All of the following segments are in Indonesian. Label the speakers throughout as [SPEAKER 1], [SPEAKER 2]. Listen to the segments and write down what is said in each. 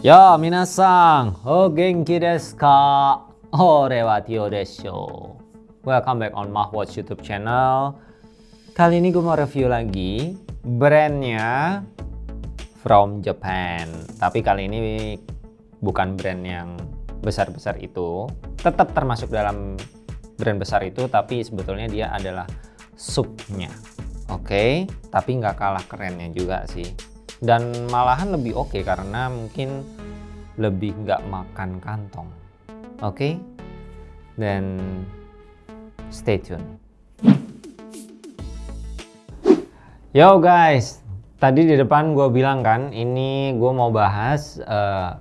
[SPEAKER 1] Ya, minasan, o genki desu ka? Ore wa Tio desu. Welcome back on Mahwatch YouTube channel. Kali ini gue mau review lagi brandnya from Japan. Tapi kali ini bukan brand yang besar-besar itu. Tetap termasuk dalam brand besar itu, tapi sebetulnya dia adalah subnya. Oke, okay? tapi nggak kalah kerennya juga sih dan malahan lebih oke okay karena mungkin lebih nggak makan kantong oke okay? dan stay tune yo guys tadi di depan gue bilang kan ini gue mau bahas uh,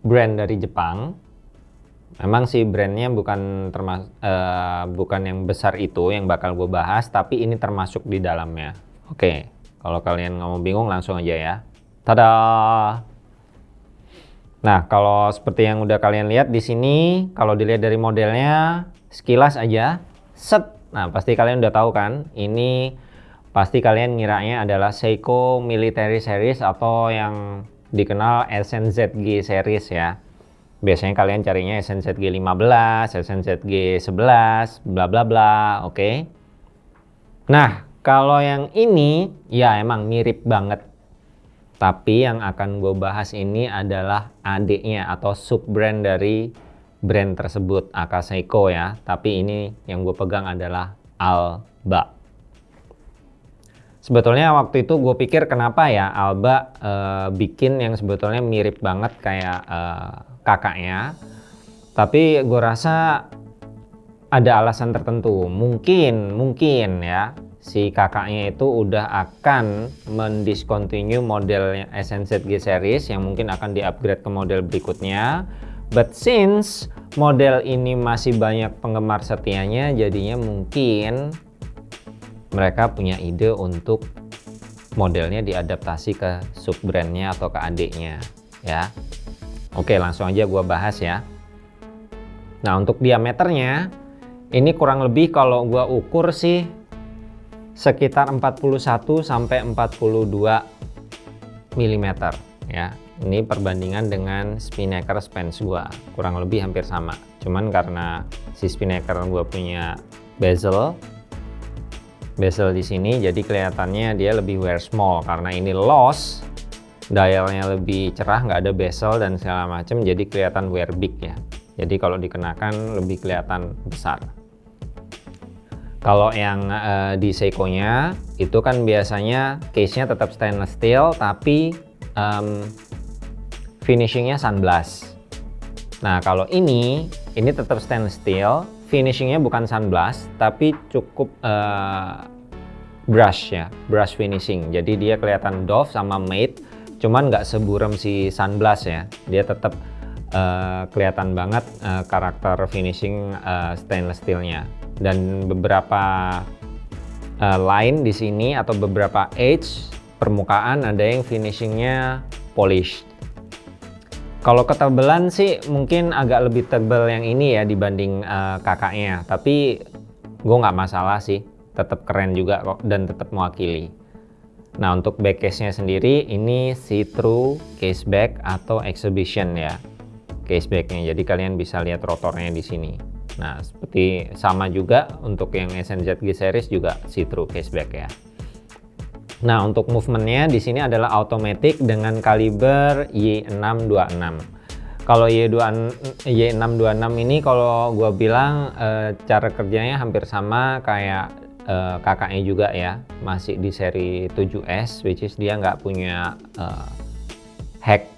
[SPEAKER 1] brand dari Jepang memang sih brandnya bukan termas uh, bukan yang besar itu yang bakal gue bahas tapi ini termasuk di dalamnya oke okay. Kalau kalian nggak mau bingung langsung aja ya. Tada! Nah, kalau seperti yang udah kalian lihat di sini, kalau dilihat dari modelnya, sekilas aja, set. Nah, pasti kalian udah tahu kan, ini pasti kalian ngiranya adalah Seiko Military Series atau yang dikenal SNZG Series ya. Biasanya kalian carinya SNZG 15, SNZG 11, bla bla bla, oke. Okay? Nah, kalau yang ini, ya emang mirip banget. Tapi yang akan gue bahas ini adalah adiknya atau sub brand dari brand tersebut, Akaseiko ya. Tapi ini yang gue pegang adalah Alba. Sebetulnya waktu itu gue pikir kenapa ya Alba e, bikin yang sebetulnya mirip banget kayak e, kakaknya. Tapi gue rasa ada alasan tertentu. Mungkin, mungkin ya si kakaknya itu udah akan mendiscontinue modelnya SNZG series yang mungkin akan di-upgrade ke model berikutnya. But since model ini masih banyak penggemar setianya, jadinya mungkin mereka punya ide untuk modelnya diadaptasi ke sub brandnya atau ke adiknya ya. Oke langsung aja gua bahas ya. Nah untuk diameternya ini kurang lebih kalau gua ukur sih sekitar 41 sampai 42 mm ya. Ini perbandingan dengan Spinnaker Spence gua, kurang lebih hampir sama. Cuman karena si Spinnaker gua punya bezel bezel di sini jadi kelihatannya dia lebih wear small karena ini loss dialnya lebih cerah nggak ada bezel dan segala macam jadi kelihatan wear big ya jadi kalau dikenakan lebih kelihatan besar kalau yang uh, di Seiko-nya itu kan biasanya case-nya tetap stainless steel tapi um, finishingnya sunblast. Nah kalau ini, ini tetap stainless steel, finishingnya bukan sunblast tapi cukup uh, brush ya, brush finishing. Jadi dia kelihatan doff sama matte, cuman nggak seburem si sunblast ya. Dia tetap uh, kelihatan banget uh, karakter finishing uh, stainless steelnya dan beberapa uh, line di sini atau beberapa edge permukaan ada yang finishingnya polish. Kalau ketebalan sih mungkin agak lebih tebal yang ini ya dibanding uh, kakaknya, tapi gue nggak masalah sih, tetap keren juga kok dan tetap mewakili. Nah untuk back case-nya sendiri ini see-through case back atau exhibition ya case back-nya, jadi kalian bisa lihat rotornya di sini. Nah, seperti sama juga untuk yang SNZG series juga see-through caseback ya. Nah, untuk movementnya di sini adalah automatic dengan kaliber Y626. Kalau Y626 ini kalau gue bilang e, cara kerjanya hampir sama kayak e, kakaknya juga ya, masih di seri 7S, which is dia nggak punya e, hack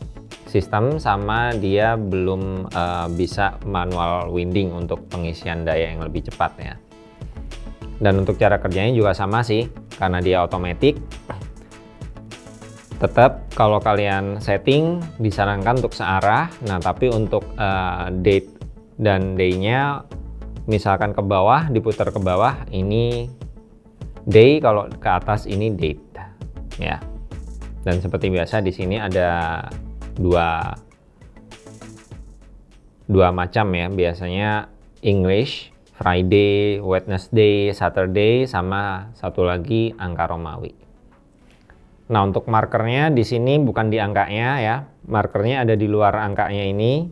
[SPEAKER 1] sistem sama dia belum uh, bisa manual winding untuk pengisian daya yang lebih cepat ya. Dan untuk cara kerjanya juga sama sih karena dia otomatis tetap kalau kalian setting disarankan untuk searah. Nah tapi untuk uh, date dan day-nya misalkan ke bawah diputar ke bawah ini day kalau ke atas ini date ya. Dan seperti biasa di sini ada dua dua macam ya biasanya English Friday, Wednesday, Saturday sama satu lagi angka Romawi. Nah, untuk markernya di sini bukan di angkanya ya. Markernya ada di luar angkanya ini.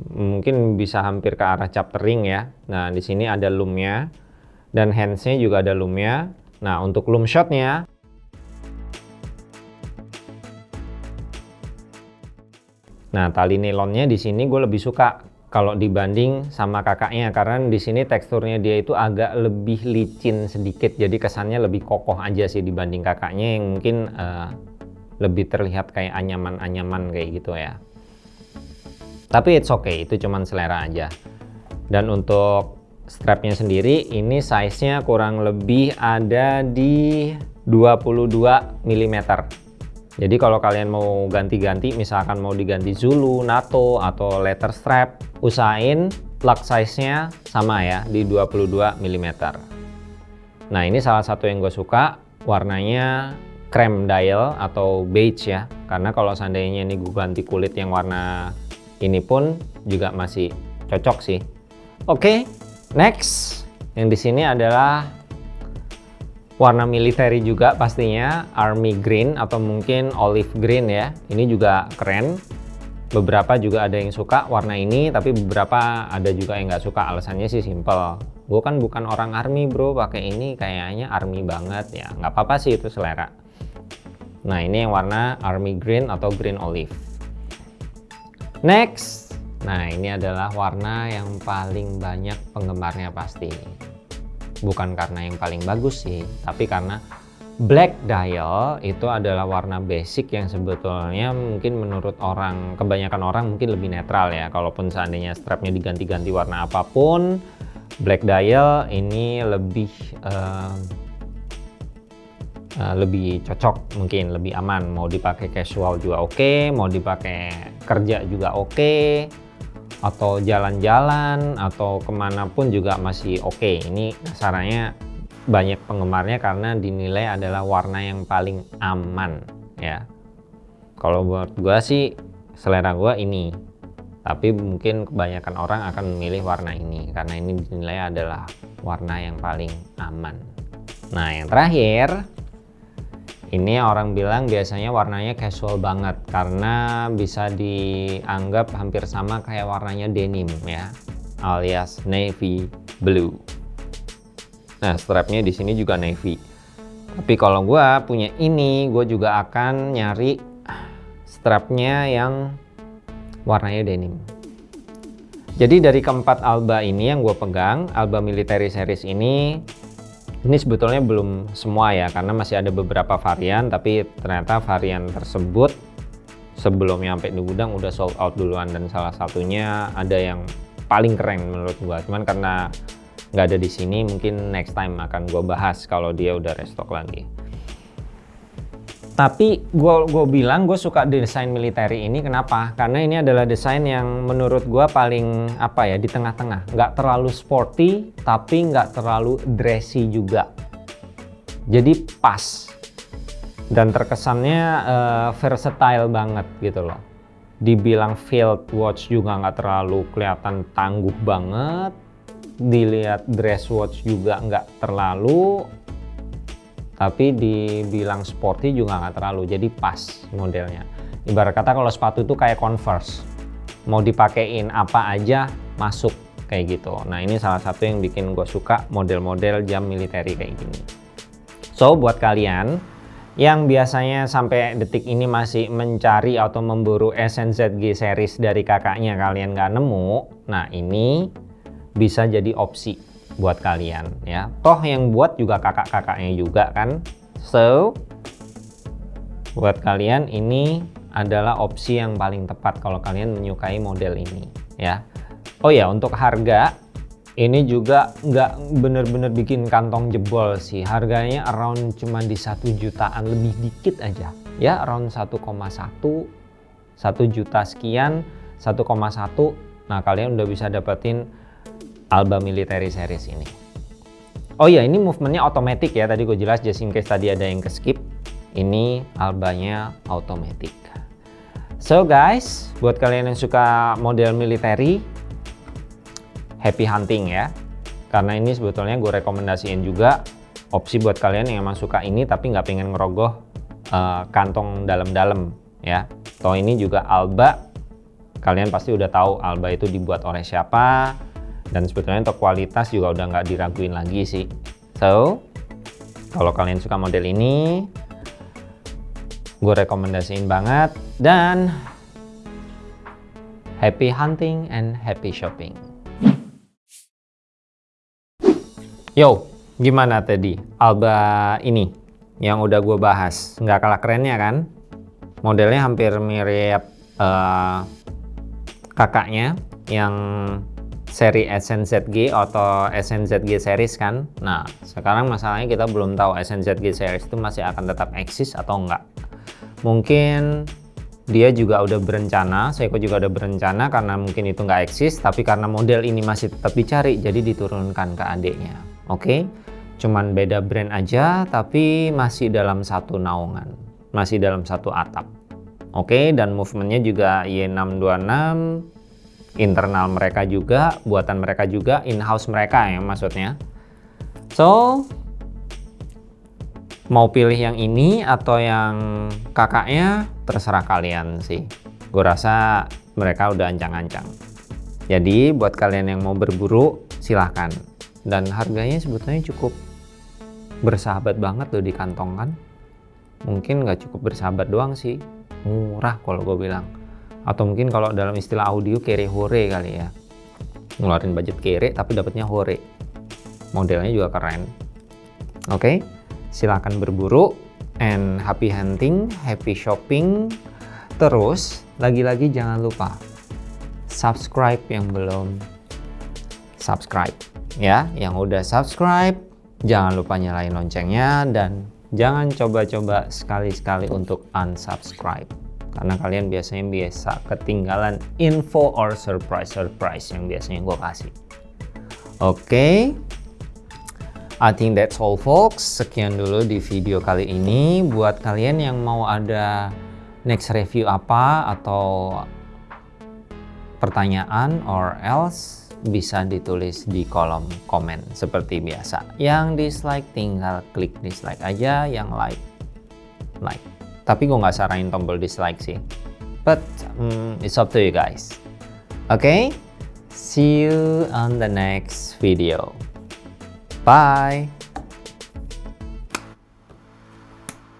[SPEAKER 1] Mungkin bisa hampir ke arah chaptering ya. Nah, di sini ada loomnya dan handsnya juga ada loomnya. Nah, untuk loom shotnya Nah, tali nilonnya di sini gue lebih suka kalau dibanding sama kakaknya karena di sini teksturnya dia itu agak lebih licin sedikit jadi kesannya lebih kokoh aja sih dibanding kakaknya yang mungkin uh, lebih terlihat kayak anyaman-anyaman kayak gitu ya. Tapi it's okay itu cuman selera aja. Dan untuk strapnya sendiri ini size nya kurang lebih ada di 22 mm jadi kalau kalian mau ganti-ganti, misalkan mau diganti Zulu, NATO, atau letter strap, usahain plug size-nya sama ya, di 22 mm. Nah ini salah satu yang gue suka, warnanya cream dial atau beige ya. Karena kalau seandainya ini gue ganti kulit yang warna ini pun juga masih cocok sih. Oke, okay, next. Yang di sini adalah warna militer juga pastinya army green atau mungkin olive green ya. Ini juga keren. Beberapa juga ada yang suka warna ini tapi beberapa ada juga yang nggak suka. Alasannya sih simple. Gue kan bukan orang army bro. Pakai ini kayaknya army banget ya. Nggak apa-apa sih itu selera. Nah ini yang warna army green atau green olive. Next. Nah ini adalah warna yang paling banyak penggemarnya pasti bukan karena yang paling bagus sih tapi karena black dial itu adalah warna basic yang sebetulnya mungkin menurut orang kebanyakan orang mungkin lebih netral ya. Kalaupun seandainya strapnya diganti-ganti warna apa pun black dial ini lebih uh, uh, lebih cocok mungkin lebih aman. Mau dipakai casual juga oke okay, mau dipakai kerja juga oke. okay atau jalan-jalan atau ke mana pun juga masih oke. Okay. ini sarannya banyak penggemarnya karena dinilai adalah warna yang paling aman ya. Kalau buat gua sih selera gua ini. Tapi mungkin kebanyakan orang akan memilih warna ini karena ini dinilai adalah warna yang paling aman. Nah yang terakhir ini orang bilang biasanya warnanya casual banget karena bisa dianggap hampir sama kayak warnanya denim ya, alias navy blue. Nah, strapnya di sini juga navy. Tapi kalau gue punya ini, gue juga akan nyari strapnya yang warnanya denim. Jadi dari keempat Alba ini yang gue pegang, Alba Military Series ini ini sebetulnya belum semua ya, karena masih ada beberapa varian, tapi ternyata varian tersebut sebelum nyampe di gudang udah sold out duluan dan salah satunya ada yang paling keren menurut gua. Cuman karena nggak ada di sini, mungkin next time akan gua bahas kalau dia udah restock lagi tapi gue gue bilang gue suka desain militer ini kenapa? Karena ini adalah desain yang menurut gue paling apa ya di tengah-tengah. Nggak terlalu sporty tapi nggak terlalu dressy juga. Jadi pas. Dan terkesannya uh, versatile banget gitu loh. Dibilang field watch juga nggak terlalu kelihatan tangguh banget. Dilihat dress watch juga nggak terlalu tapi dibilang sporty juga nggak terlalu jadi pas modelnya. Ibarat kata kalau sepatu itu kayak converse. Mau dipakein apa aja masuk kayak gitu. Nah ini salah satu yang bikin gue suka model-model jam militer kayak gini. So buat kalian yang biasanya sampai detik ini masih mencari atau memburu SNZG series dari kakaknya kalian nggak nemu nah ini bisa jadi opsi buat kalian ya. Toh yang buat juga kakak-kakaknya juga kan? So buat kalian ini adalah opsi yang paling tepat kalau kalian menyukai model ini ya. Oh ya untuk harga ini juga nggak bener-bener bikin kantong jebol sih. Harganya around cuma di satu jutaan lebih dikit aja. Ya around 1,1 1 juta sekian 1,1 nah kalian udah bisa dapetin Alba Military Series ini. Oh iya, ini movementnya otomatis ya. Tadi gue jelas just in case tadi ada yang ke skip. Ini albanya otomatis. So guys, buat kalian yang suka model military, happy hunting ya. Karena ini sebetulnya gue rekomendasiin juga opsi buat kalian yang emang suka ini tapi nggak pengen ngerogoh uh, kantong dalam-dalam ya. Toh ini juga Alba. Kalian pasti udah tahu Alba itu dibuat oleh siapa dan sebetulnya untuk kualitas juga udah nggak diraguin lagi sih. So, kalau kalian suka model ini, gue rekomendasiin banget dan happy hunting and happy shopping. Yo, gimana tadi Alba ini yang udah gue bahas? Nggak kalah kerennya kan? Modelnya hampir mirip uh, kakaknya yang seri SNZG atau SNZG series kan nah sekarang masalahnya kita belum tahu SNZG series itu masih akan tetap eksis atau enggak mungkin dia juga udah berencana Seiko juga udah berencana karena mungkin itu nggak eksis tapi karena model ini masih tetap dicari jadi diturunkan ke adiknya oke okay? cuman beda brand aja tapi masih dalam satu naungan masih dalam satu atap oke okay? dan movementnya juga Y626 internal mereka juga, buatan mereka juga, in-house mereka ya maksudnya. So, mau pilih yang ini atau yang kakaknya, terserah kalian sih. Gue rasa mereka udah ancang-ancang. Jadi, buat kalian yang mau berburu, silahkan. Dan harganya sebetulnya cukup bersahabat banget loh di kantong kan. Mungkin nggak cukup bersahabat doang sih, murah kalau gue bilang atau mungkin kalau dalam istilah audio kere hore kali ya. Ngeluarin budget kere tapi dapatnya hore. Modelnya juga keren. Oke okay? silahkan berburu and happy hunting happy shopping. Terus lagi-lagi jangan lupa subscribe yang belum subscribe ya. Yang udah subscribe jangan lupa nyalain loncengnya. Dan jangan coba-coba sekali-sekali untuk unsubscribe karena kalian biasanya biasa ketinggalan info or surprise-surprise yang biasanya gue kasih. Oke, okay. I think that's all folks. Sekian dulu di video kali ini. Buat kalian yang mau ada next review apa atau pertanyaan or else bisa ditulis di kolom komen seperti biasa. Yang dislike tinggal klik dislike aja, yang like like. Tapi gue nggak saranin tombol dislike sih. But um, it's up to you guys. Oke, okay? see you on the next video. Bye!